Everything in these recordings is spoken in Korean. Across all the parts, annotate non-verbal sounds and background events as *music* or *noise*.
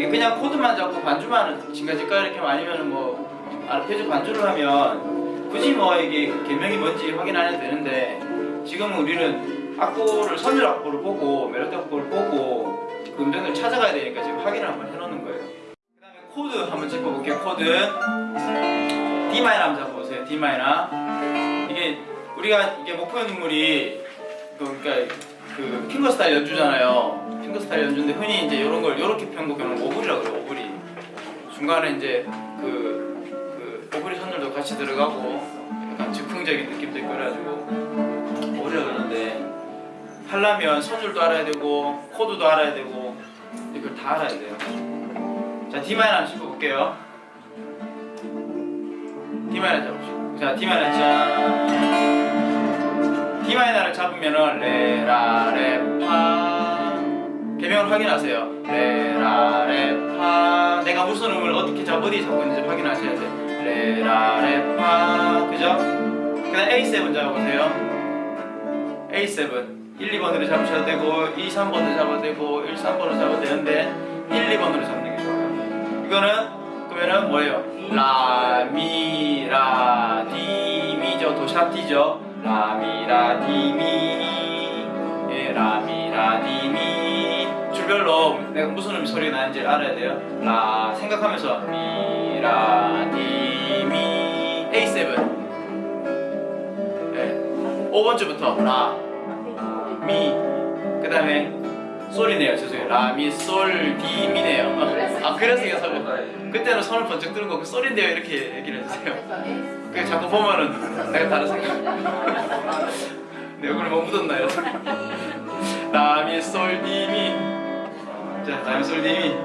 이게 그냥 코드만 잡고 반주만 징가징가 이렇게 아니면 뭐 아르페지오 반주를 하면 굳이 뭐 이게 계명이 뭔지 확인 안 해도 되는데 지금은 우리는 악보를 선율 악보를 보고 멜로디 악보를 보고 그 음정을 찾아가야 되니까 지금 확인을 한번 해놓는 거예요. 그 다음에 코드 한번 짚어볼게요. 코드 D 마이너 한번 잡아보세요. D 마이너 이게 우리가 이게 목포의 눈물이 그 그러니까 그 fingerstyle 연주잖아요. fingerstyle 연주인데 흔히 이제 이런 걸 이렇게 편곡하는 오브리라고 그래요. 오브리 중간에 이제 그, 그 오브리 선율도 같이 들어가고 약간 즉흥적인 느낌도 있고 그래가지고 오브리라 그러는데 하려면 선율도 알아야 되고 코드도 알아야 되고 이걸 다 알아야 돼요. 자 D 마이너 한번 짚어볼게요. D 마이너 잡으시고 자 D 마이너 짠 D 마이너를 잡으면은 레라 레파 계명을 확인하세요. 레라 레파 내가 무슨 음을 어떻게 잡 어디 잡고 있는지 확인하셔야 돼. 레라 레파 그죠? 그 다음 A7 잡아보세요. A7 1, 2번으로 잡으셔도 되고 2, 3번으로 잡아도 되고 1, 3번으로 잡아도 되는데 1, 2번으로 잡는 게 좋아요. 이거는 그러면은 뭐예요? 라, 미, 라, 디, 미죠. 도 sharp 디죠. 라, 미, 라, 디, 미. 예, 라, 미, 라, 디, 미. 줄별로 내가 무슨 음 소리가 나는지 알아야 돼요. 라, 생각하면서 미, 라, 디, 미. A7. 예. 5번 줄부터 라, 미. 그 다음에 솔이네요. 죄송해요. 라, 미, 솔, 디, 미네요. 아, 그래서 이게 설 그때는 손을 번쩍 드는 거그 솔인데요. 이렇게 얘기를 해주세요. 그 자꾸 보면은 내가 다른 생각. 내 얼굴에 뭐 묻었나요? 라미 솔 디미. 자, 라미 솔 디미.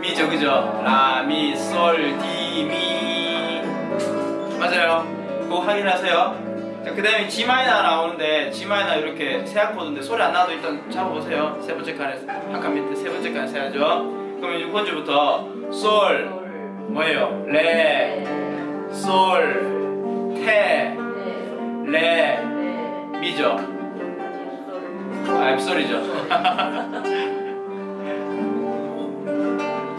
미죠, 그죠? 라미 솔디미. 맞아요. 그거 확인하세요. 자, 그 다음에 G 마이너 나오는데 G 마이너 이렇게 세 악보인데 소리 안 나도 일단 잡아보세요. 세 번째 칸에 한칸 밑에 세 번째 칸에 세야죠. 그럼 6번째부터 솔 뭐예요? 레, 솔, 테네 레, 미죠? 아, 앱솔이죠.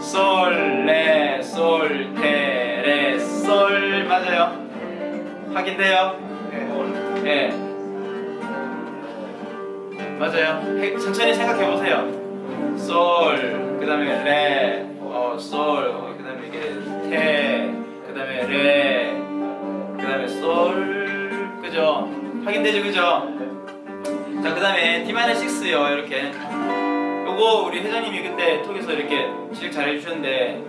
*laughs* 솔, 레, 솔, 테, 레, 솔 맞아요? 확인돼요? 네. 맞아요. 해- 천천히 생각해 보세요. 솔, 그 다음에 레, 어, 솔, 어, 그 다음에 이게 테, 그 다음에 레, 그 다음에 솔, 그죠? 확인되죠, 그죠? 자, 그 다음에 D-6요, 이렇게. 요거 우리 회장님이 그때 톡에서 이렇게 지적 잘 해주셨는데,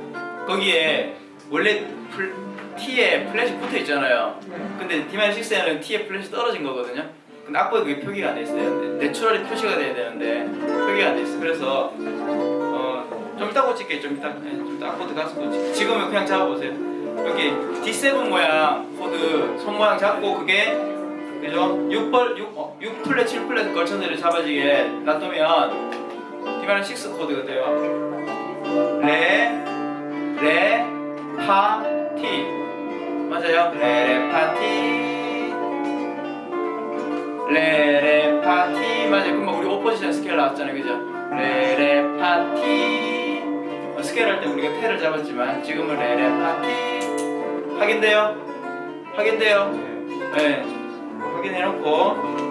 거기에 원래 플, T에 플랫이 붙어 있잖아요. 근데 D-6에는 T에 플랫이 떨어진 거거든요. 근데 악보에 그게 표기가 안 돼 있어요. 내추럴이 표시가 돼야 되는데 표기가 안 돼 있어. 그래서 어, 좀 이따 고칠게. 좀 이따, 네, 좀 이따 악보드 가서 고칠게. 지금은 그냥 잡아보세요. 여기 D7 모양 코드 손 모양 잡고 그게 그죠? 6벌 6, 어, 6플랫 7플랫 걸쳐서 잡아지게 놔두면 D-6 코드가 돼요. 레, 레, 파, 티. 맞아요. 그럼 우리 5포지션 스케일 나왔잖아요. 그죠? 레, 레, 파, 티. 어, 스케일 할 때 우리가 테를 잡았지만 지금은 레, 레, 파, 티. 확인돼요? 확인돼요? 네. 확인해놓고